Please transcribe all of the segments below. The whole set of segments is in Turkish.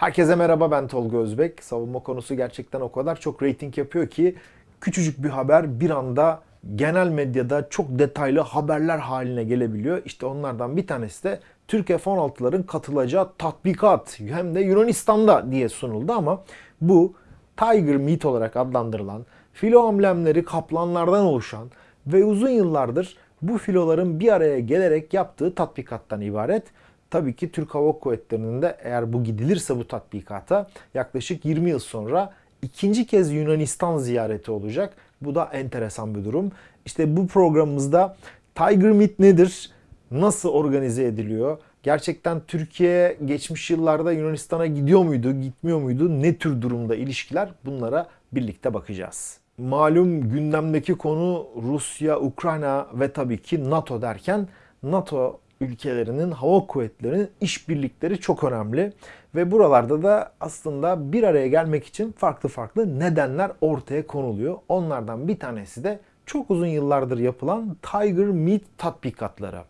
Herkese merhaba ben Tolga Özbek. Savunma konusu gerçekten o kadar çok reyting yapıyor ki küçücük bir haber bir anda genel medyada çok detaylı haberler haline gelebiliyor. İşte onlardan bir tanesi de Türk F-16'ların katılacağı tatbikat hem de Yunanistan'da diye sunuldu ama bu Tiger Meat olarak adlandırılan filo amblemleri kaplanlardan oluşan ve uzun yıllardır bu filoların bir araya gelerek yaptığı tatbikattan ibaret. Tabii ki Türk Hava Kuvvetleri'nin de eğer bu gidilirse bu tatbikata yaklaşık 20 yıl sonra ikinci kez Yunanistan ziyareti olacak. Bu da enteresan bir durum. İşte bu programımızda Tiger Meet nedir? Nasıl organize ediliyor? Gerçekten Türkiye geçmiş yıllarda Yunanistan'a gidiyor muydu, gitmiyor muydu? Ne tür durumda ilişkiler? Bunlara birlikte bakacağız. Malum gündemdeki konu Rusya, Ukrayna ve tabii ki NATO derken NATO ülkelerinin hava kuvvetlerinin işbirlikleri çok önemli. Ve buralarda da aslında bir araya gelmek için farklı farklı nedenler ortaya konuluyor. Onlardan bir tanesi de çok uzun yıllardır yapılan Tiger Meet tatbikatları.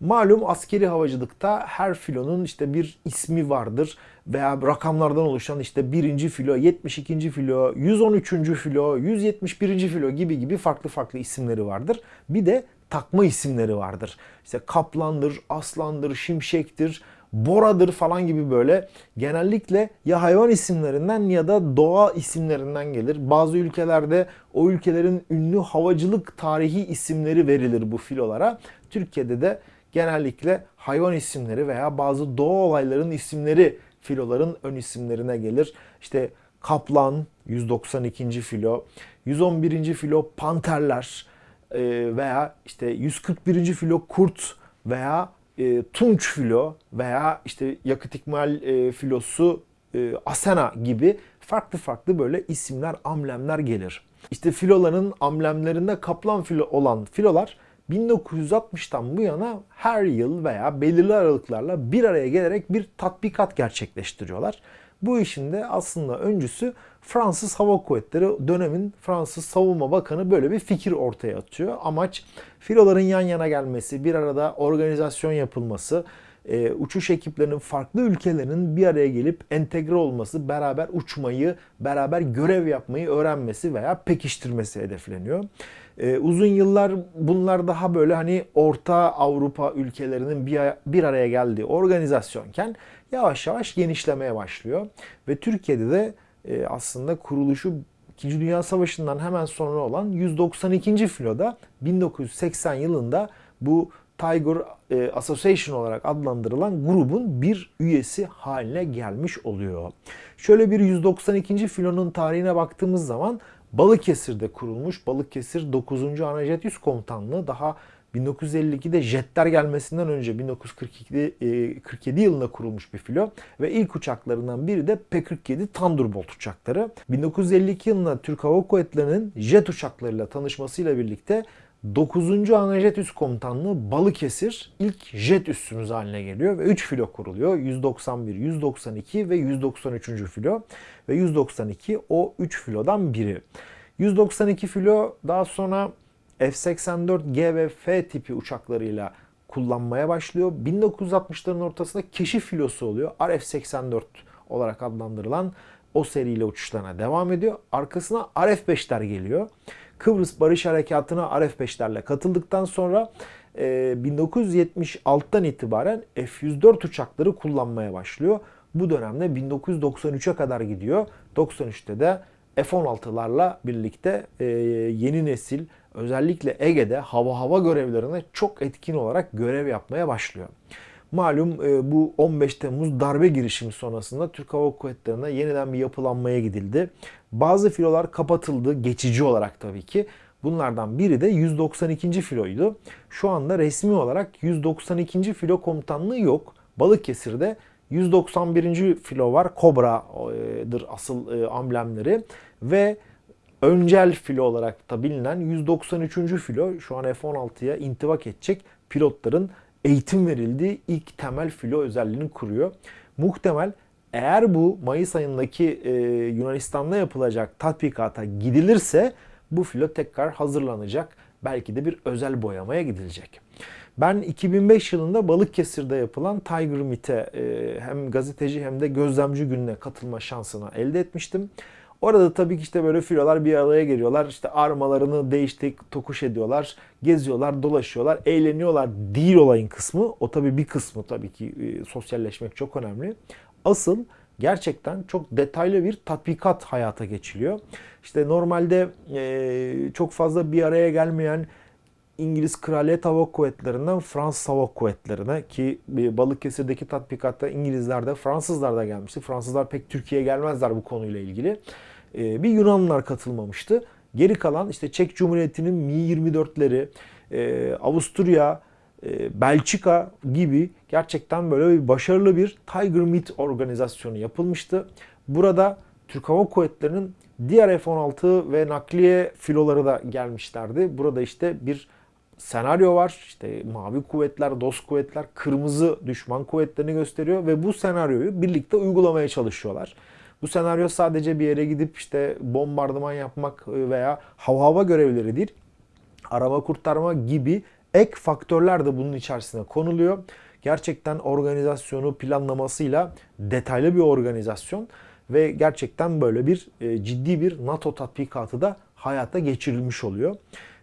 Malum askeri havacılıkta her filonun işte bir ismi vardır veya rakamlardan oluşan işte birinci filo, 72. filo, 113. filo, 171. filo gibi gibi farklı farklı isimleri vardır. Bir de takma isimleri vardır. İşte kaplandır, aslandır, şimşektir, boradır falan gibi böyle genellikle ya hayvan isimlerinden ya da doğa isimlerinden gelir. Bazı ülkelerde o ülkelerin ünlü havacılık tarihi isimleri verilir bu filolara. Türkiye'de de genellikle hayvan isimleri veya bazı doğa olaylarının isimleri filoların ön isimlerine gelir. İşte kaplan 192. filo, 111. filo panterler e, veya işte 141. filo kurt veya e, tunç filo veya işte yakıt ikmal e, filosu Asena gibi farklı farklı böyle isimler, amblemler gelir. İşte filoların amblemlerinde kaplan filo olan filolar 1960'tan bu yana her yıl veya belirli aralıklarla bir araya gelerek bir tatbikat gerçekleştiriyorlar. Bu işin de aslında öncüsü Fransız Hava Kuvvetleri dönemin Fransız Savunma Bakanı böyle bir fikir ortaya atıyor. Amaç filoların yan yana gelmesi, bir arada organizasyon yapılması, e, uçuş ekiplerinin farklı ülkelerin bir araya gelip entegre olması, beraber uçmayı, beraber görev yapmayı öğrenmesi veya pekiştirmesi hedefleniyor. E, uzun yıllar bunlar daha böyle hani Orta Avrupa ülkelerinin bir, bir araya geldiği organizasyonken yavaş yavaş genişlemeye başlıyor. Ve Türkiye'de de e, aslında kuruluşu İkinci Dünya Savaşı'ndan hemen sonra olan 192. filoda 1980 yılında bu Tiger e, Association olarak adlandırılan grubun bir üyesi haline gelmiş oluyor. Şöyle bir 192. filonun tarihine baktığımız zaman Balıkesir'de kurulmuş. Balıkesir 9. Anajet Üst Komutanlığı daha 1952'de jetler gelmesinden önce 1947 47 yılında kurulmuş bir filo ve ilk uçaklarından biri de P-47 Thunderbolt uçakları. 1952 yılında Türk Hava Kuvvetleri'nin jet uçaklarıyla tanışmasıyla birlikte 9. Anajet Üst Komutanlığı Balıkesir ilk jet üssümüz haline geliyor ve 3 filo kuruluyor. 191, 192 ve 193. filo ve 192 o 3 filodan biri. 192 filo daha sonra F-84G ve F tipi uçaklarıyla kullanmaya başlıyor. 1960'ların ortasında keşif filosu oluyor. RF-84 olarak adlandırılan o seriyle uçuşlarına devam ediyor. Arkasına RF-5'ler geliyor. Kıbrıs Barış Harekatı'na RF-5'lerle katıldıktan sonra 1976'dan e, itibaren F-104 uçakları kullanmaya başlıyor. Bu dönemde 1993'e kadar gidiyor. 93'te de F-16'larla birlikte e, yeni nesil özellikle Ege'de hava hava görevlerine çok etkin olarak görev yapmaya başlıyor. Malum e, bu 15 Temmuz darbe girişimi sonrasında Türk Hava Kuvvetleri'ne yeniden bir yapılanmaya gidildi. Bazı filolar kapatıldı geçici olarak tabii ki. Bunlardan biri de 192. filoydu. Şu anda resmi olarak 192. filo komutanlığı yok. Balıkesir'de 191. filo var. Kobra'dır asıl e, amblemleri. Ve öncel filo olarak da bilinen 193. filo şu an F-16'ya intibak edecek pilotların eğitim verildiği ilk temel filo özelliğini kuruyor. Muhtemel eğer bu Mayıs ayındaki e, Yunanistan'da yapılacak tatbikata gidilirse bu filo tekrar hazırlanacak. Belki de bir özel boyamaya gidilecek. Ben 2005 yılında Balıkesir'de yapılan Tiger Meet'e e, hem gazeteci hem de gözlemci gününe katılma şansını elde etmiştim. Orada tabii ki işte böyle filolar bir araya geliyorlar. İşte armalarını değiştik, tokuş ediyorlar. Geziyorlar, dolaşıyorlar, eğleniyorlar. Değil olayın kısmı. O tabii bir kısmı tabii ki e, sosyalleşmek çok önemli. Asıl gerçekten çok detaylı bir tatbikat hayata geçiliyor. İşte normalde e, çok fazla bir araya gelmeyen İngiliz Kraliyet Hava Kuvvetleri'nden Fransız Hava Kuvvetleri'ne ki Balıkesir'deki tatbikatta İngilizler de Fransızlar da gelmişti. Fransızlar pek Türkiye'ye gelmezler bu konuyla ilgili. Ee, bir Yunanlılar katılmamıştı. Geri kalan işte Çek Cumhuriyeti'nin Mi-24'leri, e, Avusturya, e, Belçika gibi gerçekten böyle bir başarılı bir Tiger Meet organizasyonu yapılmıştı. Burada Türk Hava Kuvvetleri'nin diğer F-16 ve nakliye filoları da gelmişlerdi. Burada işte bir senaryo var. İşte mavi kuvvetler, dost kuvvetler, kırmızı düşman kuvvetlerini gösteriyor ve bu senaryoyu birlikte uygulamaya çalışıyorlar. Bu senaryo sadece bir yere gidip işte bombardıman yapmak veya hava hava görevleri değil. Arama kurtarma gibi ek faktörler de bunun içerisine konuluyor. Gerçekten organizasyonu planlamasıyla detaylı bir organizasyon ve gerçekten böyle bir e, ciddi bir NATO tatbikatı da hayata geçirilmiş oluyor.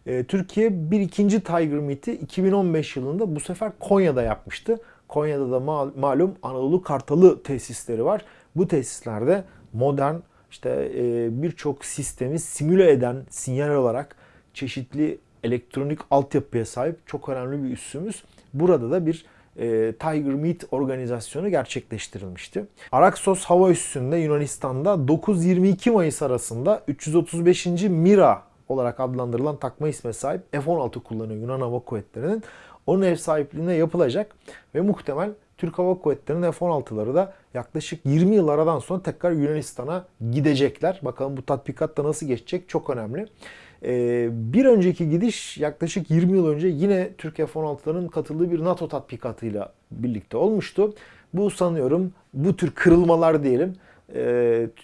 E, Türkiye bir ikinci Tiger Meet'i 2015 yılında bu sefer Konya'da yapmıştı. Konya'da da malum Anadolu Kartalı tesisleri var. Bu tesislerde modern işte e, birçok sistemi simüle eden sinyal olarak çeşitli elektronik altyapıya sahip çok önemli bir üssümüz. Burada da bir e, Tiger Meet organizasyonu gerçekleştirilmişti. Araksos hava üssünde Yunanistan'da 9-22 Mayıs arasında 335. Mira olarak adlandırılan takma isme sahip F-16 kullanıyor Yunan Hava Kuvvetleri'nin. Onun ev sahipliğine yapılacak ve muhtemel Türk Hava Kuvvetleri'nin F-16'ları da yaklaşık 20 yıl aradan sonra tekrar Yunanistan'a gidecekler. Bakalım bu tatbikatta nasıl geçecek çok önemli. Ee, bir önceki gidiş yaklaşık 20 yıl önce yine Türk F-16'ların katıldığı bir NATO tatbikatıyla birlikte olmuştu. Bu sanıyorum bu tür kırılmalar diyelim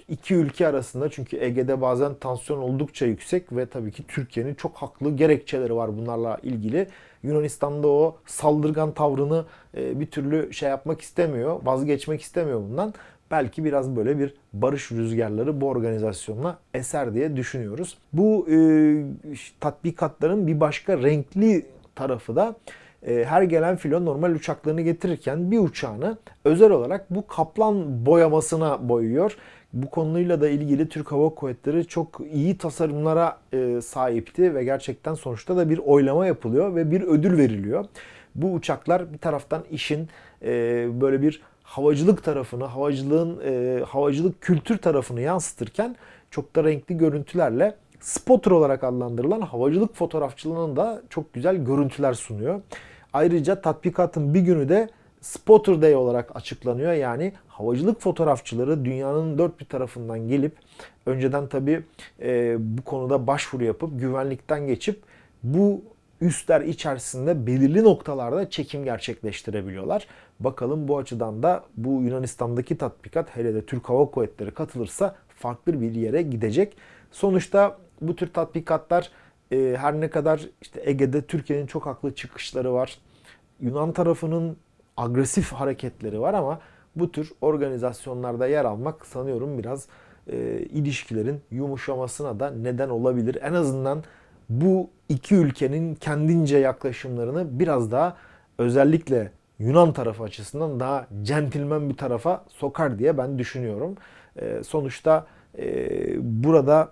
iki ülke arasında çünkü Ege'de bazen tansiyon oldukça yüksek ve tabii ki Türkiye'nin çok haklı gerekçeleri var bunlarla ilgili. Yunanistan'da o saldırgan tavrını e, bir türlü şey yapmak istemiyor, vazgeçmek istemiyor bundan. Belki biraz böyle bir barış rüzgarları bu organizasyonla eser diye düşünüyoruz. Bu e, tatbikatların bir başka renkli tarafı da e, her gelen filo normal uçaklarını getirirken bir uçağını özel olarak bu kaplan boyamasına boyuyor. Bu konuyla da ilgili Türk Hava Kuvvetleri çok iyi tasarımlara e, sahipti ve gerçekten sonuçta da bir oylama yapılıyor ve bir ödül veriliyor. Bu uçaklar bir taraftan işin e, böyle bir havacılık tarafını, havacılığın havacılık kültür tarafını yansıtırken çok da renkli görüntülerle spotter olarak adlandırılan havacılık fotoğrafçılığının da çok güzel görüntüler sunuyor. Ayrıca tatbikatın bir günü de Spotter Day olarak açıklanıyor. Yani havacılık fotoğrafçıları dünyanın dört bir tarafından gelip önceden tabi e, bu konuda başvuru yapıp güvenlikten geçip bu üstler içerisinde belirli noktalarda çekim gerçekleştirebiliyorlar. Bakalım bu açıdan da bu Yunanistan'daki tatbikat hele de Türk Hava Kuvvetleri katılırsa farklı bir yere gidecek. Sonuçta bu tür tatbikatlar e, her ne kadar işte Ege'de Türkiye'nin çok haklı çıkışları var. Yunan tarafının agresif hareketleri var ama bu tür organizasyonlarda yer almak sanıyorum biraz e, ilişkilerin yumuşamasına da neden olabilir. En azından bu iki ülkenin kendince yaklaşımlarını biraz daha özellikle Yunan tarafı açısından daha centilmen bir tarafa sokar diye ben düşünüyorum. E, sonuçta e, burada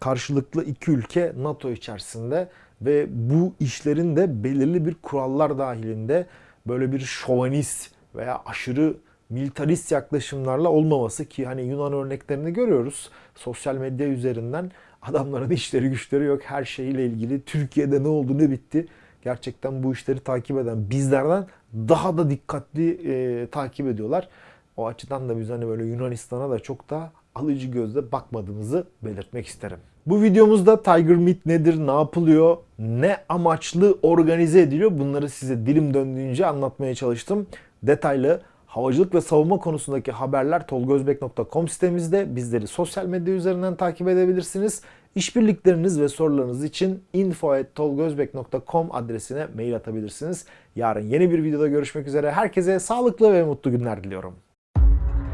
karşılıklı iki ülke NATO içerisinde ve bu işlerin de belirli bir kurallar dahilinde böyle bir şovanist veya aşırı militarist yaklaşımlarla olmaması ki hani Yunan örneklerini görüyoruz. Sosyal medya üzerinden adamların işleri güçleri yok. Her şeyle ilgili Türkiye'de ne oldu ne bitti? Gerçekten bu işleri takip eden bizlerden daha da dikkatli e, takip ediyorlar. O açıdan da biz hani böyle Yunanistan'a da çok da alıcı gözle bakmadığımızı belirtmek isterim. Bu videomuzda Tiger Meet nedir, ne yapılıyor, ne amaçlı organize ediliyor bunları size dilim döndüğünce anlatmaya çalıştım. Detaylı havacılık ve savunma konusundaki haberler tolgozbek.com sitemizde. Bizleri sosyal medya üzerinden takip edebilirsiniz. İşbirlikleriniz ve sorularınız için info.tolgozbek.com adresine mail atabilirsiniz. Yarın yeni bir videoda görüşmek üzere. Herkese sağlıklı ve mutlu günler diliyorum.